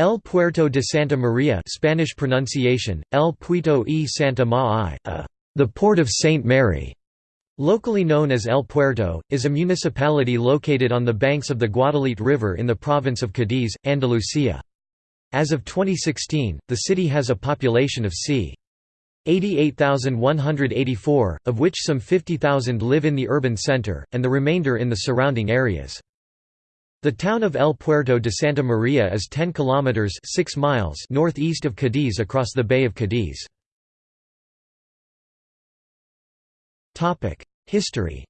El Puerto de Santa Maria Spanish pronunciation, El Puerto y Santa Ma a the Port of St. Mary, locally known as El Puerto, is a municipality located on the banks of the Guadalete River in the province of Cadiz, Andalusia. As of 2016, the city has a population of c. 88,184, of which some 50,000 live in the urban center, and the remainder in the surrounding areas. The town of El Puerto de Santa Maria is 10 kilometers 6 miles northeast of Cadiz across the Bay of Cadiz. Topic: History.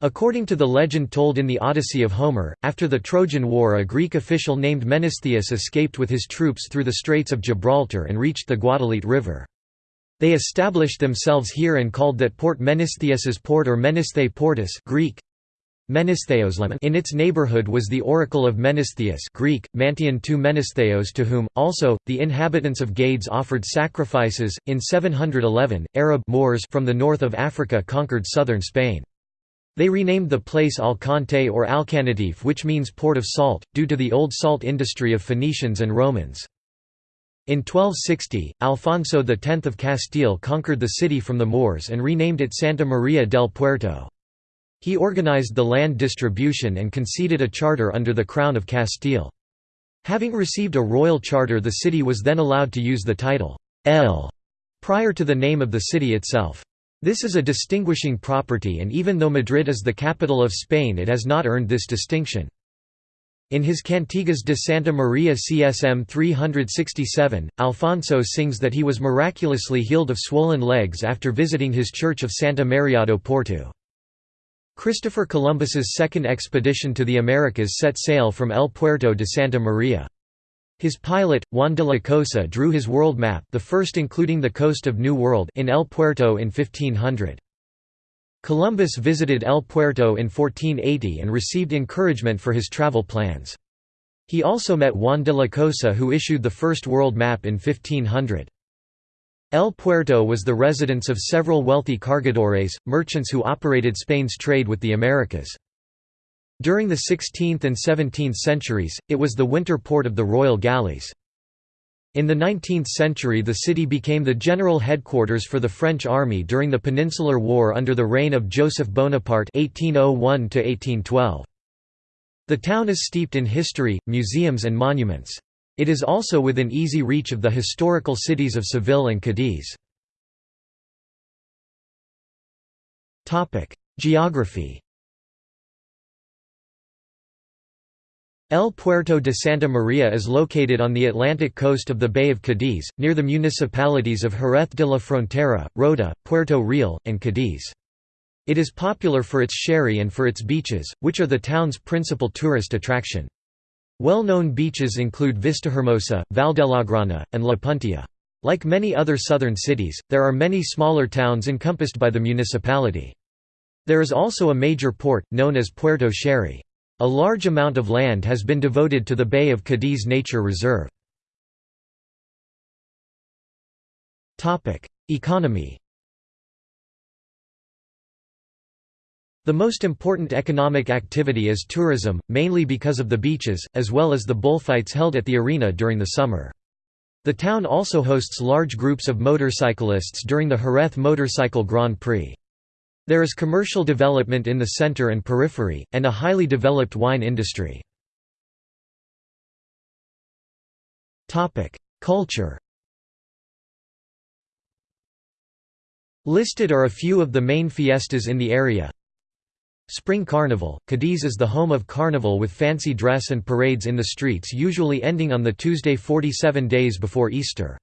According to the legend told in the Odyssey of Homer, after the Trojan War a Greek official named Menestheus escaped with his troops through the Straits of Gibraltar and reached the Guadalete River. They established themselves here and called that port Menestheus's port or Menesthe Portus Greek. In its neighborhood was the oracle of Menestheus Greek, Mantion tu Menestheos to whom, also, the inhabitants of Gades offered sacrifices. In 711, Arab Moors from the north of Africa conquered southern Spain. They renamed the place Alcante or Alcanatif which means port of salt, due to the old salt industry of Phoenicians and Romans. In 1260, Alfonso X of Castile conquered the city from the Moors and renamed it Santa Maria del Puerto. He organized the land distribution and conceded a charter under the Crown of Castile. Having received a royal charter the city was then allowed to use the title, El, prior to the name of the city itself. This is a distinguishing property and even though Madrid is the capital of Spain it has not earned this distinction. In his Cantigas de Santa Maria CSM 367, Alfonso sings that he was miraculously healed of swollen legs after visiting his church of Santa Maria do Porto. Christopher Columbus's second expedition to the Americas set sail from El Puerto de Santa Maria. His pilot, Juan de la Cosa drew his world map the first including the coast of New World in El Puerto in 1500. Columbus visited El Puerto in 1480 and received encouragement for his travel plans. He also met Juan de la Cosa who issued the first world map in 1500. El Puerto was the residence of several wealthy cargadores, merchants who operated Spain's trade with the Americas. During the 16th and 17th centuries, it was the winter port of the royal galleys. In the 19th century the city became the general headquarters for the French army during the Peninsular War under the reign of Joseph Bonaparte 1801 -1812. The town is steeped in history, museums and monuments. It is also within easy reach of the historical cities of Seville and Cadiz. Geography El Puerto de Santa Maria is located on the Atlantic coast of the Bay of Cadiz, near the municipalities of Jerez de la Frontera, Rota, Puerto Real, and Cadiz. It is popular for its sherry and for its beaches, which are the town's principal tourist attraction. Well-known beaches include Vistahermosa, Valdelagrana, and La Puntilla. Like many other southern cities, there are many smaller towns encompassed by the municipality. There is also a major port, known as Puerto Sherry. A large amount of land has been devoted to the Bay of Cadiz Nature Reserve. Economy The most important economic activity is tourism, mainly because of the beaches, as well as the bullfights held at the arena during the summer. The town also hosts large groups of motorcyclists during the Jerez Motorcycle Grand Prix. There is commercial development in the center and periphery, and a highly developed wine industry. Culture Listed are a few of the main fiestas in the area. Spring Carnival – Cadiz is the home of Carnival with fancy dress and parades in the streets usually ending on the Tuesday 47 days before Easter.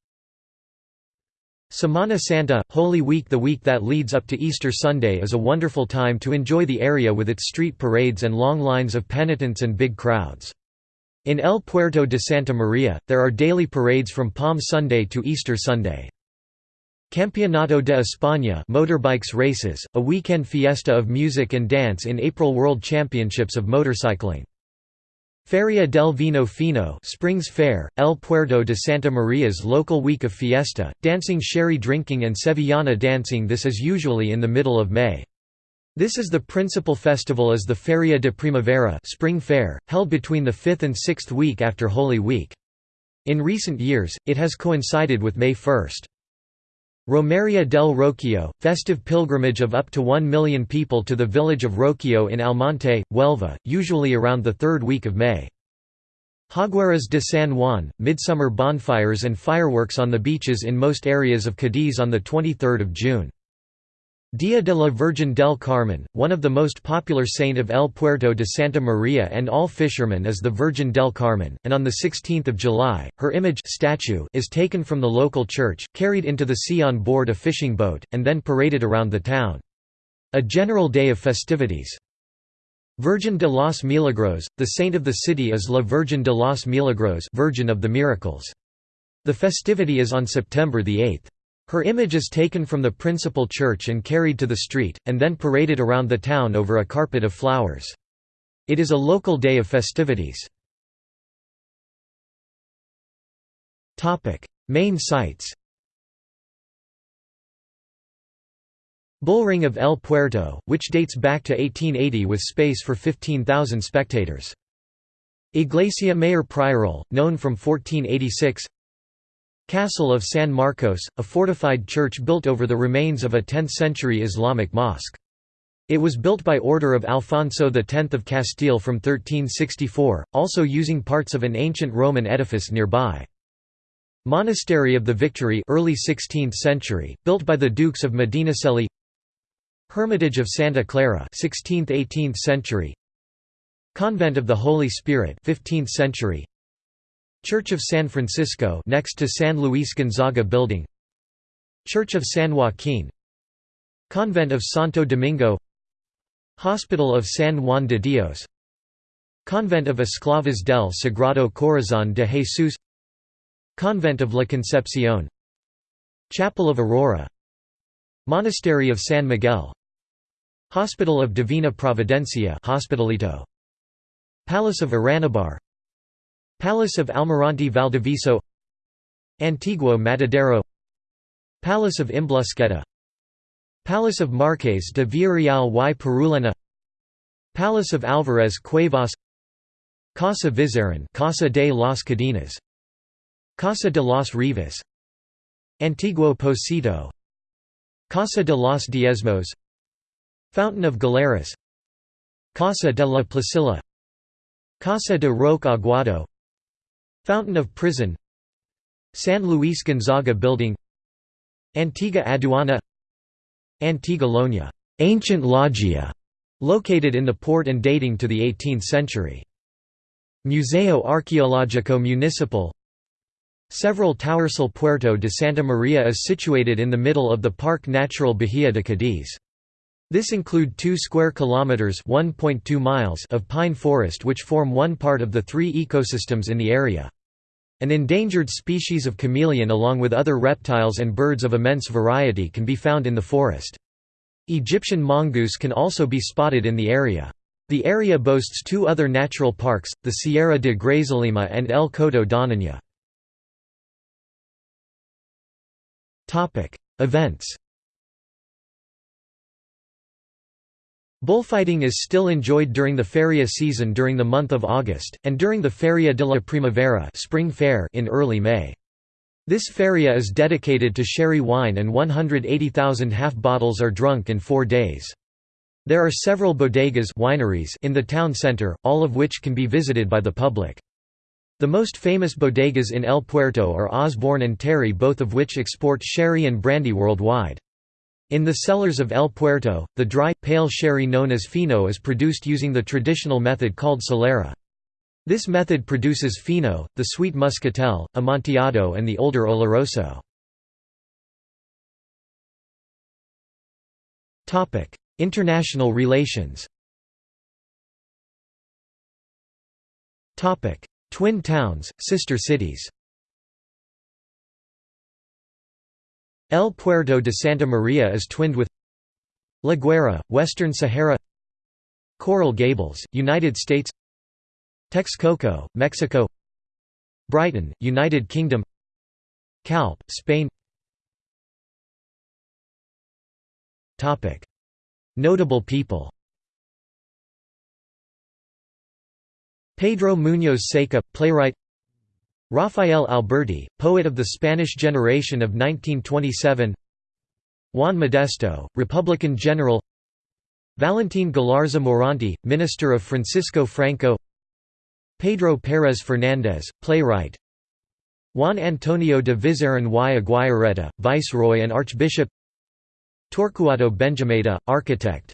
Semana Santa, Holy Week The week that leads up to Easter Sunday is a wonderful time to enjoy the area with its street parades and long lines of penitents and big crowds. In El Puerto de Santa Maria, there are daily parades from Palm Sunday to Easter Sunday. Campeonato de España motorbikes races, a weekend fiesta of music and dance in April World Championships of Motorcycling. Feria del Vino Fino Springs Fair, El Puerto de Santa Maria's local week of fiesta, dancing sherry drinking and Sevillana dancing this is usually in the middle of May. This is the principal festival is the Feria de Primavera spring fair, held between the fifth and sixth week after Holy Week. In recent years, it has coincided with May 1. Romeria del Rocío, festive pilgrimage of up to 1 million people to the village of Rocío in Almonte, Huelva, usually around the third week of May. Hogueras de San Juan, midsummer bonfires and fireworks on the beaches in most areas of Cadiz on 23 June. Dia de la Virgen del Carmen, one of the most popular saint of El Puerto de Santa Maria and all fishermen is the Virgin del Carmen, and on 16 July, her image statue is taken from the local church, carried into the sea on board a fishing boat, and then paraded around the town. A general day of festivities. Virgin de los Milagros, the saint of the city is La Virgen de los Milagros Virgin of the Miracles. The festivity is on September 8. Her image is taken from the principal church and carried to the street, and then paraded around the town over a carpet of flowers. It is a local day of festivities. Main sites Bullring of El Puerto, which dates back to 1880 with space for 15,000 spectators. Iglesia Mayor Prioral, known from 1486 Castle of San Marcos, a fortified church built over the remains of a 10th-century Islamic mosque. It was built by order of Alfonso X of Castile from 1364, also using parts of an ancient Roman edifice nearby. Monastery of the Victory early 16th century, built by the Dukes of Medinaceli Hermitage of Santa Clara 16th–18th century Convent of the Holy Spirit 15th century Church of San Francisco next to San Luis Gonzaga Building. Church of San Joaquin. Convent of Santo Domingo. Hospital of San Juan de Dios. Convent of Esclavas del Sagrado Corazón de Jesús. Convent of La Concepción. Chapel of Aurora. Monastery of San Miguel. Hospital of Divina Providencia Hospitalito. Palace of Aranibar Palace of Almirante Valdiviso Antiguo Matadero Palace of Imblusqueta Palace of Marques de Villarreal y Purullena Palace of Alvarez Cuevas Casa Vizarin Casa de las Cadenas Casa de los Rivas Antiguo Pocito Casa de los Diezmos Fountain of Galeras Casa de la Placilla Casa de Roque Aguado Fountain of Prison San Luis Gonzaga Building Antigua Aduana Antigua Lonia ancient loggia, located in the port and dating to the 18th century. Museo Arqueológico Municipal Several Towersal Puerto de Santa Maria is situated in the middle of the Parque Natural Bahía de Cádiz. This include 2 square kilometers (1.2 miles) of pine forest which form one part of the three ecosystems in the area. An endangered species of chameleon along with other reptiles and birds of immense variety can be found in the forest. Egyptian mongoose can also be spotted in the area. The area boasts two other natural parks, the Sierra de Grazalema and El Coto Doñana. Events Bullfighting is still enjoyed during the feria season during the month of August, and during the Feria de la Primavera spring fair in early May. This feria is dedicated to sherry wine and 180,000 half bottles are drunk in four days. There are several bodegas wineries in the town center, all of which can be visited by the public. The most famous bodegas in El Puerto are Osborne and Terry both of which export sherry and brandy worldwide. In the cellars of El Puerto, the dry, pale sherry known as fino is produced using the traditional method called solera. This method produces fino, the sweet muscatel, amontillado and the older oloroso. International relations Twin towns, sister cities El Puerto de Santa Maria is twinned with La Guaira, Western Sahara Coral Gables, United States Texcoco, Mexico Brighton, United Kingdom Calp, Spain. Notable people Pedro Muñoz Seca, playwright Rafael Alberti, poet of the Spanish generation of 1927 Juan Modesto, Republican general. Valentin Galarza Morante, minister of Francisco Franco. Pedro Pérez Fernández, playwright. Juan Antonio de Vizarrón y Aguirreta, viceroy and archbishop. Torcuato Benjumeda, architect.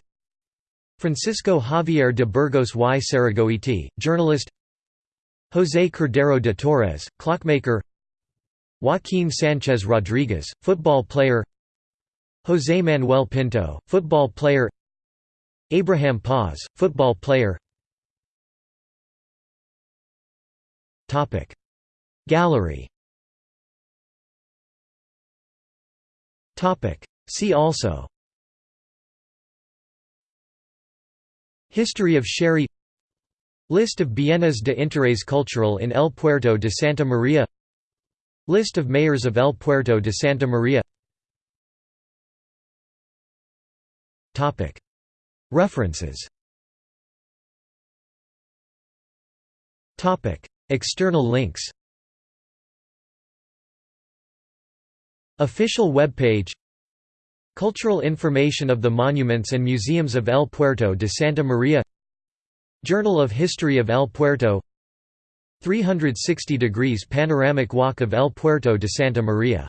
Francisco Javier de Burgos y Sarragoiti, journalist José Cordero de Torres, clockmaker. Joaquín Sánchez Rodríguez, football player. José Manuel Pinto, football player. Abraham Paz, football player. Gallery. See also. History of Sherry List of Bienes de Interés Cultural in El Puerto de Santa Maria. List of mayors of El Puerto de Santa Maria. References. External links. Official webpage. Cultural information of the monuments and museums of El Puerto de Santa Maria Journal of History of El Puerto. 360 degrees panoramic walk of El Puerto de Santa Maria